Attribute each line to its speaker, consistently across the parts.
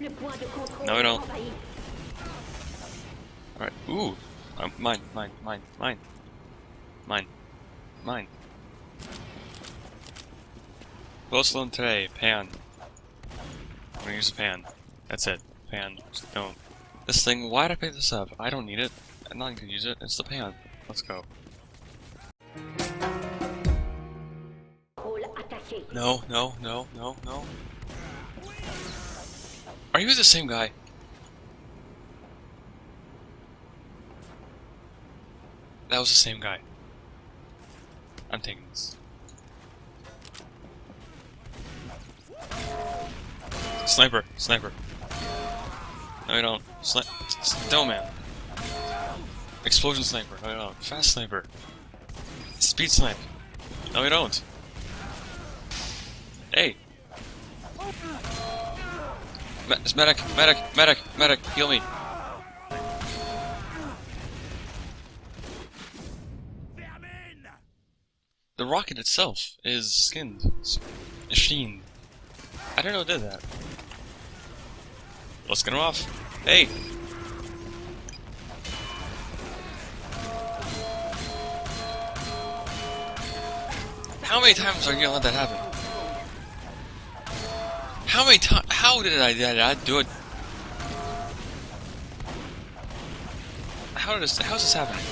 Speaker 1: No, we don't. Alright, ooh. Um, mine, mine, mine, mine. Mine. Mine. Loan today, pan. I'm gonna use a pan. That's it. Pan. Don't. This thing, why'd I pick this up? I don't need it. I'm not gonna use it. It's the pan. Let's go. No, no, no, no, no. Are you the same guy? That was the same guy. I'm taking this. Sniper, sniper. No, you don't. Sni no, man. Explosion sniper. No, you don't. Fast sniper. Speed snipe. No, you don't. Hey. Me medic, medic, medic, medic, heal me. The rocket itself is skinned. Machined. I don't know who did that. Let's get him off. Hey! How many times are you gonna let that happen? How many times? How did I, did I do it? How did this? How is this happening?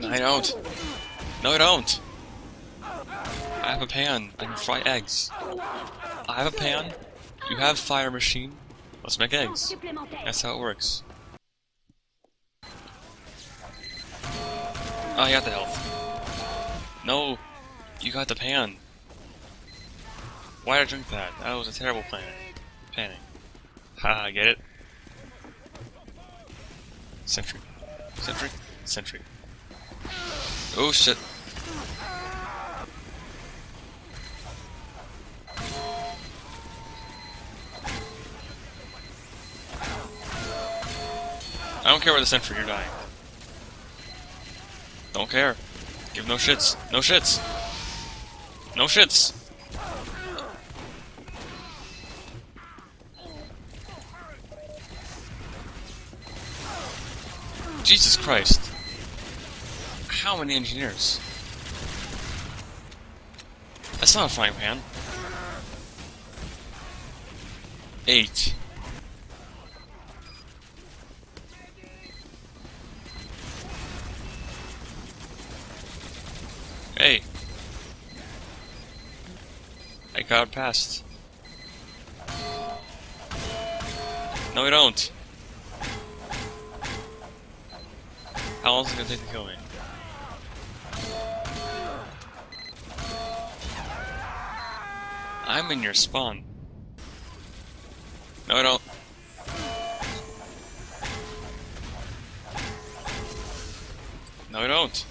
Speaker 1: No, I don't. No, I don't. I have a pan. I can fry eggs. I have a pan. You have fire machine. Let's make eggs. That's how it works. Oh, I got the health. No, you got the pan. Why did I drink that? That was a terrible plan. Panning. Haha, get it? Sentry. Sentry. Sentry. Oh shit. I don't care where the sentry, you're dying. Don't care. Give no shits. No shits. No shits. Jesus Christ. How many engineers? That's not a frying pan. Eight. I got past. No, we don't. How long is it gonna take to kill me? I'm in your spawn. No, I don't. No, I don't.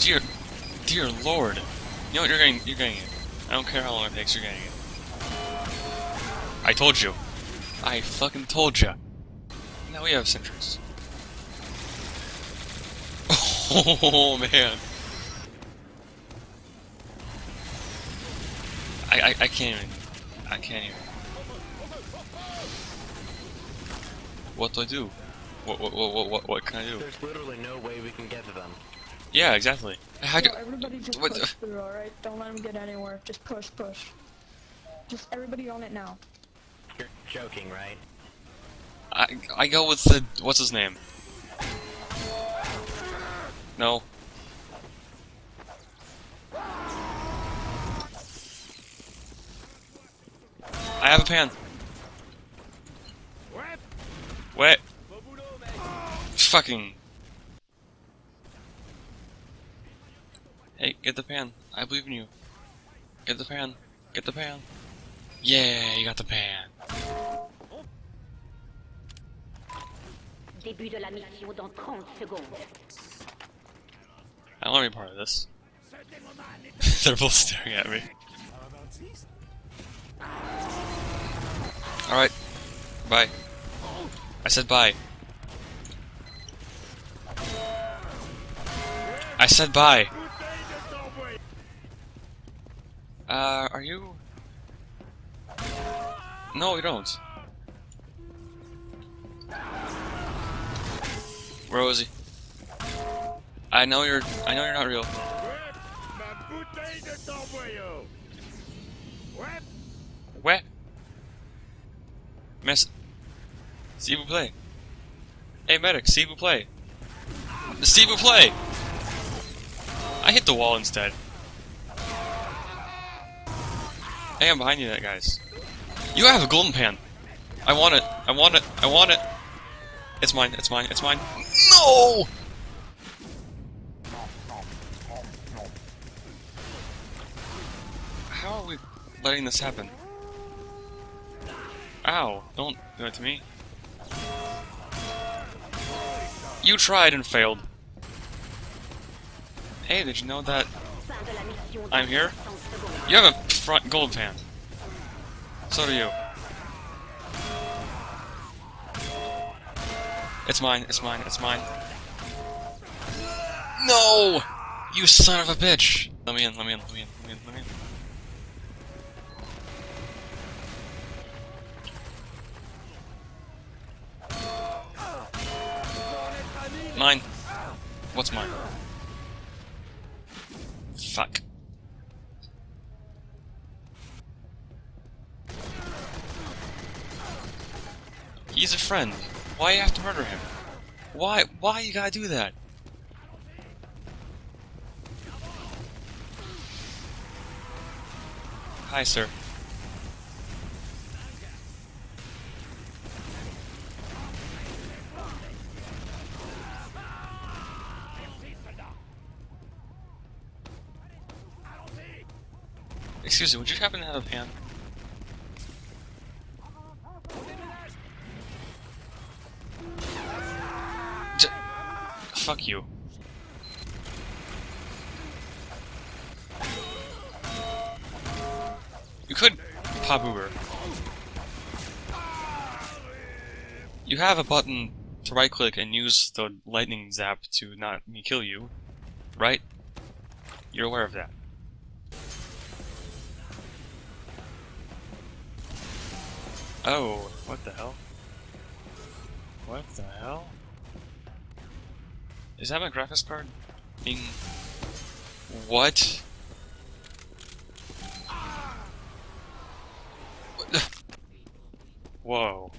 Speaker 1: Dear, dear lord. You know what, you're getting, you're getting it. I don't care how long it takes, you're getting it. I told you. I fucking told you. Now we have sentries. Oh man. I, I I can't even. I can't even. What do I do? What what what what what can I do?
Speaker 2: There's literally no way we can get to them.
Speaker 1: Yeah, exactly. How do,
Speaker 3: Yo, everybody just
Speaker 1: what-
Speaker 3: push through, alright? Don't let them get anywhere. Just push, push. Just everybody on it now.
Speaker 2: You're joking, right?
Speaker 1: I I go with the what's his name? No. I have a pan. Wait. Fucking. Hey, get the pan. I believe in you. Get the pan. Get the pan. Yeah, you got the pan.
Speaker 4: Début de la mission dans 30 secondes.
Speaker 1: I don't want to be part of this. They're both staring at me. Alright. Bye. I said bye. I said bye. Uh, are you? No, you don't. Where was he? I know you're. I know you're not real. Where? Miss. S'il vous plaît. Hey, medic, s'il vous plaît. S'il vous plaît! I hit the wall instead. Hey, I'm behind you, that guys. You have a golden pan. I want it. I want it. I want it. It's mine. It's mine. It's mine. No! How are we letting this happen? Ow, don't do it to me. You tried and failed. Hey, did you know that I'm here?
Speaker 4: 30 secondes.
Speaker 1: you have a front gold pan? So do you. It's mine, it's mine, it's mine. No! You son of a bitch! Let me in, let me in, let me in, let me in, let me in. Mine. What's mine? Fuck. He's a friend. Why you have to murder him? Why? Why you gotta do that? Hi, sir. Excuse me, would you happen to have a pan? Fuck you. You could pop Uber. You have a button to right click and use the lightning zap to not me kill you, right? You're aware of that. Oh, what the hell? What the hell? Is that my graphics card? Being... What? What Whoa.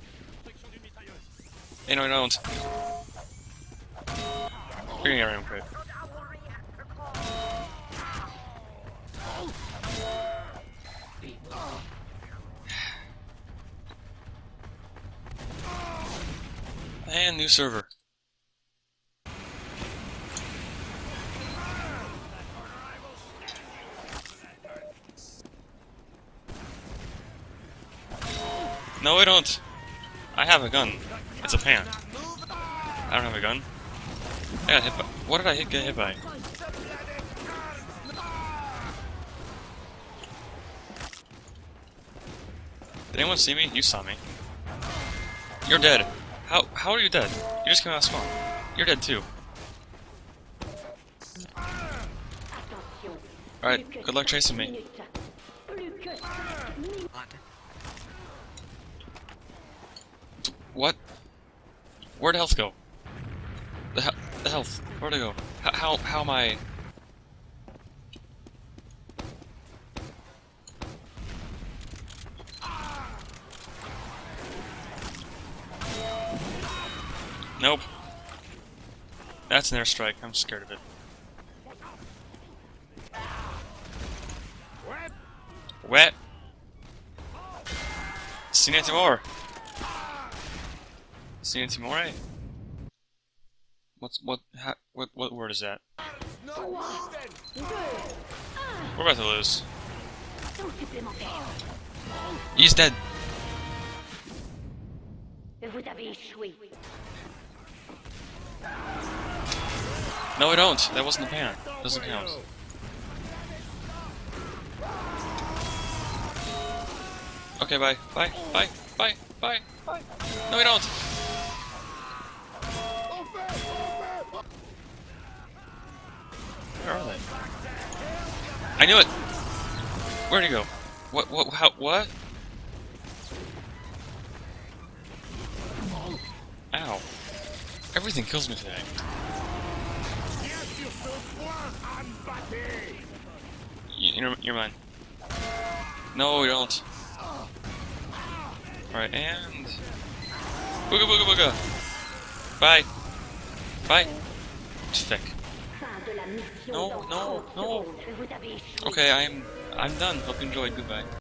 Speaker 1: Hey, no, I don't. Gonna get around quick. And new server. No, I don't. I have a gun. It's a pan. I don't have a gun. I got hit by. What did I hit, get hit by? Did anyone see me? You saw me. You're dead. How how are you dead? You just came out of spawn. You're dead too. Alright, good luck chasing me. What? Where'd health go? The, he the health. Where'd it go? H how how am I? Nope. That's an airstrike. I'm scared of it. Wet. Seen it more. Seen it more. What's what? Ha, what what word is that? We're about to lose. He's dead. No, I don't. That wasn't the pan. Doesn't count. Okay, bye. Bye. Bye. Bye. Bye. Bye. No, I don't. I knew it! Where'd he go? What, what, how, what? Ow. Everything kills me today. You're, you're mine. No, we don't. Alright, and... Booga booga booga! Bye! Bye! No, no, no.
Speaker 4: secondes. Vous avez échoué.
Speaker 1: Okay, I'm I'm done. Hope you enjoyed. Goodbye.